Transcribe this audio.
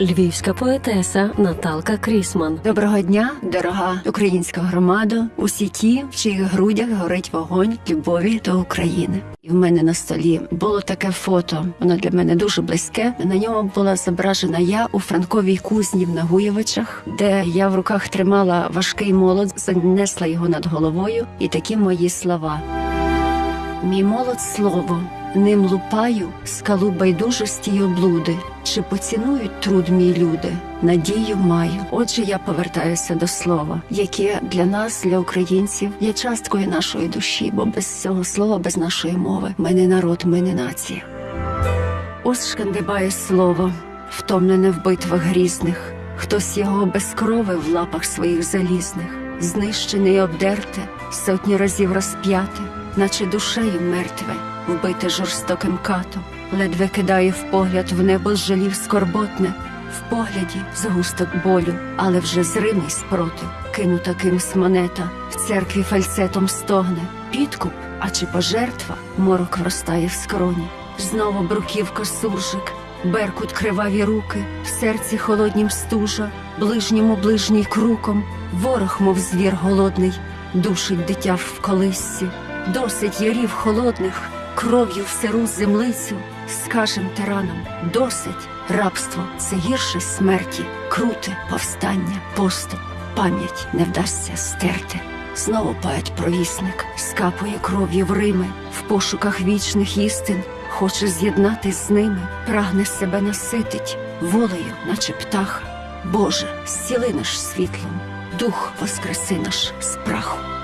львівська поетеса Наталка Крісман. Доброго дня, дорога українська громада, усі ті, в чиїх грудях горить вогонь любові до України. І в мене на столі було таке фото. Воно для мене дуже близьке. На ньому була зображена я у Франковій кузні в Нагуєвичах, де я в руках тримала важкий молот, занесла його над головою, і такі мої слова. Мій молод слово, ним лупаю скалу байдужості й облуди. Чи поцінують труд мій люди? Надію маю. Отже, я повертаюся до слова, яке для нас, для українців, є часткою нашої душі, бо без цього слова, без нашої мови, ми не народ, ми не нація. Ось шкандибає слово, втомлене в битвах грізних, хтось його безкровив в лапах своїх залізних, знищене й обдерте, сотні разів розп'яте, наче душею мертве, вбите жорстоким катом, ледве кидає в погляд в небо жалів скорботне, в погляді згусток болю, але вже зримий спротив, кинута кимсь монета, в церкві фальцетом стогне, підкуп, а чи пожертва, морок вростає в скроні. Знову бруківка суржик, беркут криваві руки, в серці холоднім стужа, ближньому ближній круком, ворог, мов звір голодний, душить дитя в колисці, досить ярів холодних, кров'ю в сиру землицю, скажем тиранам, досить рабство це гірше смерті, круте повстання, поступ, пам'ять не вдасться стерти. Знову поет провісник скапує кров'ю в Рими в пошуках вічних істин, хоче з'єднатись з ними, прагне себе наситить волею, наче птаха. Боже, зціли наш світлом, дух воскреси наш з праху.